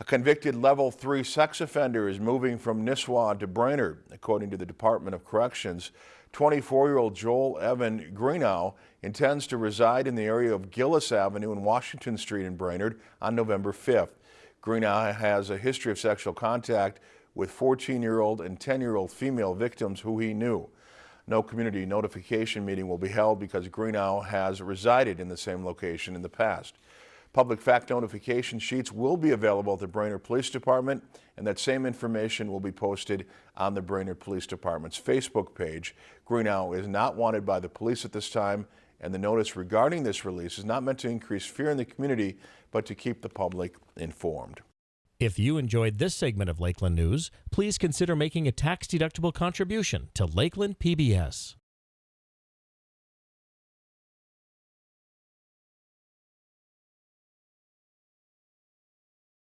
A convicted level three sex offender is moving from Nisswa to Brainerd. According to the Department of Corrections, 24-year-old Joel Evan Greenow intends to reside in the area of Gillis Avenue and Washington Street in Brainerd on November 5th. Greenow has a history of sexual contact with 14-year-old and 10-year-old female victims who he knew. No community notification meeting will be held because Greenow has resided in the same location in the past. Public fact notification sheets will be available at the Brainerd Police Department and that same information will be posted on the Brainerd Police Department's Facebook page. Greenow is not wanted by the police at this time and the notice regarding this release is not meant to increase fear in the community but to keep the public informed. If you enjoyed this segment of Lakeland News, please consider making a tax-deductible contribution to Lakeland PBS.